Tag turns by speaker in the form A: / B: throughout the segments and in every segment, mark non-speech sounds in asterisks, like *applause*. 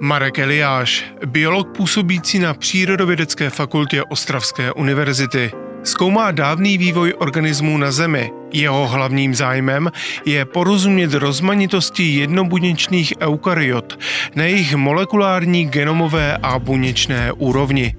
A: Marek Eliáš, biolog působící na Přírodovědecké fakultě Ostravské univerzity. Zkoumá dávný vývoj organismů na Zemi. Jeho hlavním zájmem je porozumět rozmanitosti jednobuněčných eukaryot na jejich molekulární, genomové a buněčné úrovni.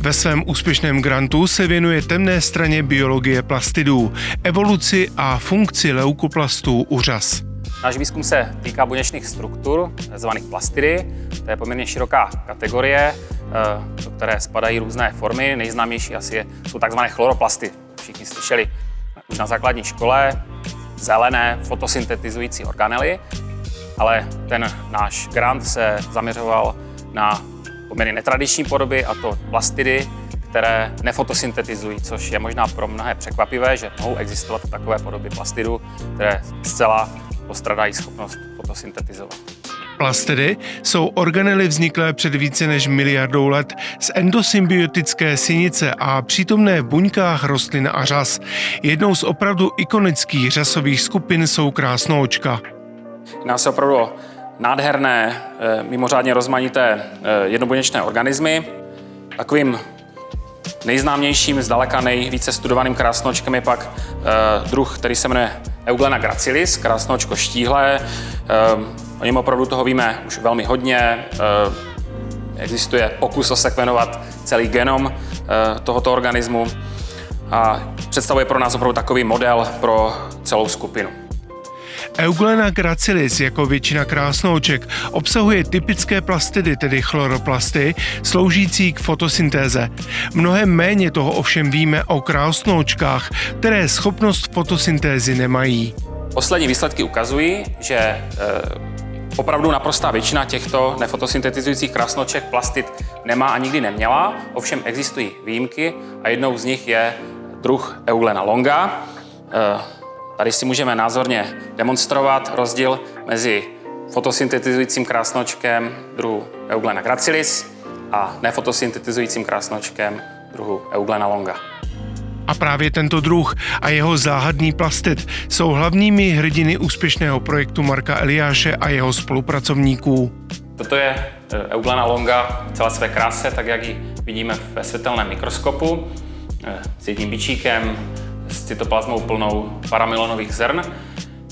A: Ve svém úspěšném grantu se věnuje temné straně biologie plastidů, evoluci a funkci leukoplastů u řas.
B: Náš výzkum se týká buněčných struktur, zvaných plastidy. To je poměrně široká kategorie, eh, do které spadají různé formy. Nejznámější asi jsou takzvané chloroplasty. Všichni slyšeli už na základní škole zelené fotosyntetizující organely, ale ten náš grant se zaměřoval na poměrně netradiční podoby, a to plastidy, které nefotosyntetizují, což je možná pro mnohé překvapivé, že mohou existovat takové podoby plastidu, které zcela postradají schopnost fotosyntetizovat.
A: Plastidy jsou organely vzniklé před více než miliardou let z endosymbiotické synice a přítomné v buňkách rostlin a řas. Jednou z opravdu ikonických řasových skupin jsou krásnoočka.
B: Jedná se opravdu o nádherné, eh, mimořádně rozmanité eh, jednobuněčné organismy. Takovým nejznámějším, zdaleka nejvíce studovaným krásnočkem je pak eh, druh, který se jmenuje Euglena gracilis, krásnočko štíhlé. O něm opravdu toho víme už velmi hodně. Existuje pokus osekvenovat celý genom tohoto organismu a představuje pro nás opravdu takový model pro celou skupinu.
A: Euglena gracilis, jako většina krásnouček, obsahuje typické plastidy, tedy chloroplasty, sloužící k fotosyntéze. Mnohem méně toho ovšem víme o krásnoučkách, které schopnost fotosyntézy nemají.
B: Poslední výsledky ukazují, že e, opravdu naprostá většina těchto nefotosyntetizujících krásnoček plastid nemá a nikdy neměla, ovšem existují výjimky a jednou z nich je druh Euglena longa. E, Tady si můžeme názorně demonstrovat rozdíl mezi fotosyntetizujícím krásnočkem druhu Euglena gracilis a nefotosyntetizujícím krásnočkem druhu Euglena longa.
A: A právě tento druh a jeho záhadný plastit jsou hlavními hrdiny úspěšného projektu Marka Eliáše a jeho spolupracovníků.
B: Toto je e, Euglena longa v celé své kráse, tak jak ji vidíme ve světelném mikroskopu, e, s jedním bičíkem, s cytoplazmou plnou paramilonových zrn.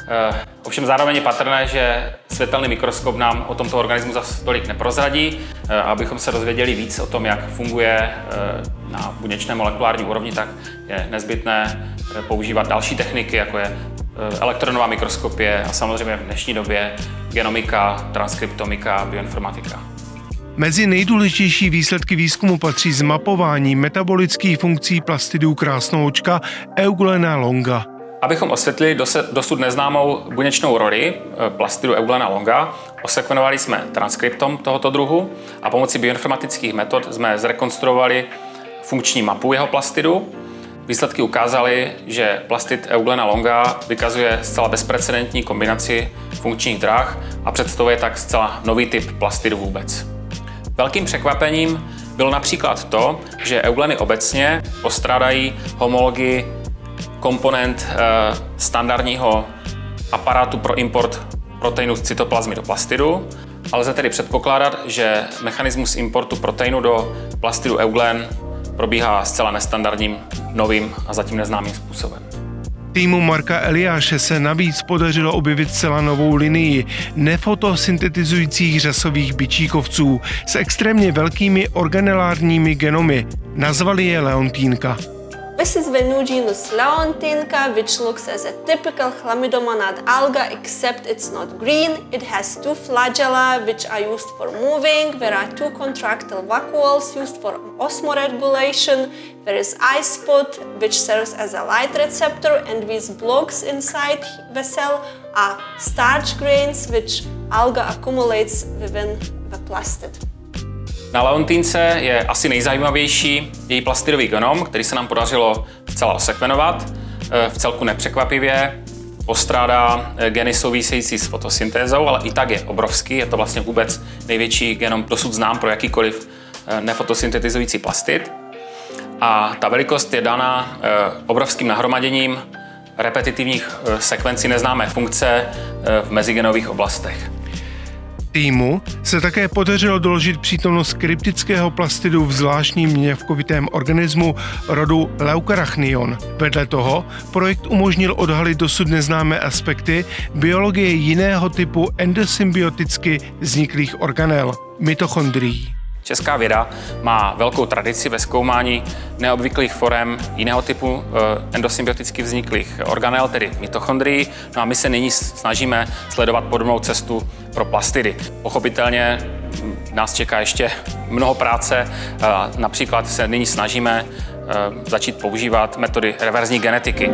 B: Eh, ovšem zároveň je patrné, že světelný mikroskop nám o tomto organismu zase tolik neprozradí. Eh, abychom se dozvěděli víc o tom, jak funguje eh, na buněčné molekulární úrovni, tak je nezbytné používat další techniky, jako je elektronová mikroskopie a samozřejmě v dnešní době genomika, transkriptomika, bioinformatika.
A: Mezi nejdůležitější výsledky výzkumu patří zmapování metabolických funkcí plastidů krásnoučka Euglena longa.
B: Abychom osvětlili dosud neznámou buněčnou roli eh, plastidu Euglena longa, osekvenovali jsme transkriptom tohoto druhu a pomocí bioinformatických metod jsme zrekonstruovali funkční mapu jeho plastidu. Výsledky ukázaly, že plastid Euglena longa vykazuje zcela bezprecedentní kombinaci funkčních dráh a představuje tak zcela nový typ plastidu vůbec. Velkým překvapením bylo například to, že eugleny obecně postrádají homologii komponent e, standardního aparátu pro import proteinu z cytoplazmy do plastidu, ale lze tedy předpokládat, že mechanismus importu proteinu do plastidu euglen probíhá zcela nestandardním, novým a zatím neznámým způsobem.
A: Týmu Marka Eliáše se navíc podařilo objevit celá novou linii nefotosyntetizujících řasových bičíkovců s extrémně velkými organelárními genomy. Nazvali je Leontínka.
C: This is Venuginus leontinca, which looks as a typical chlamydomonad alga, except it's not green. It has two flagella, which are used for moving. There are two contractile vacuoles used for osmoregulation. There is eye spot, which serves as a light receptor, and these blocks inside the cell are starch grains, which alga accumulates within the plastid.
B: Na Leontínce je asi nejzajímavější její plastidový genom, který se nám podařilo zcela osekvenovat. E, v celku nepřekvapivě postrádá e, geny související s fotosyntézou, ale i tak je obrovský. Je to vlastně vůbec největší genom dosud znám pro jakýkoliv e, nefotosyntetizující plastid. A ta velikost je dána obrovským nahromaděním repetitivních sekvencí neznámé funkce v mezigenových oblastech.
A: Týmu se také podařilo doložit přítomnost kryptického plastidu v zvláštním měvkovitém organismu rodu Leucarachnion. Vedle toho projekt umožnil odhalit dosud neznámé aspekty biologie jiného typu endosymbioticky vzniklých organel – mitochondrií.
B: Česká věda má velkou tradici ve zkoumání neobvyklých forem jiného typu eh, endosymbioticky vzniklých organel, tedy mitochondrií. No a my se nyní snažíme sledovat podobnou cestu pro plastidy. Pochopitelně hm, nás čeká ještě *laughs* mnoho práce. Například se nyní snažíme eh, začít používat metody reverzní genetiky.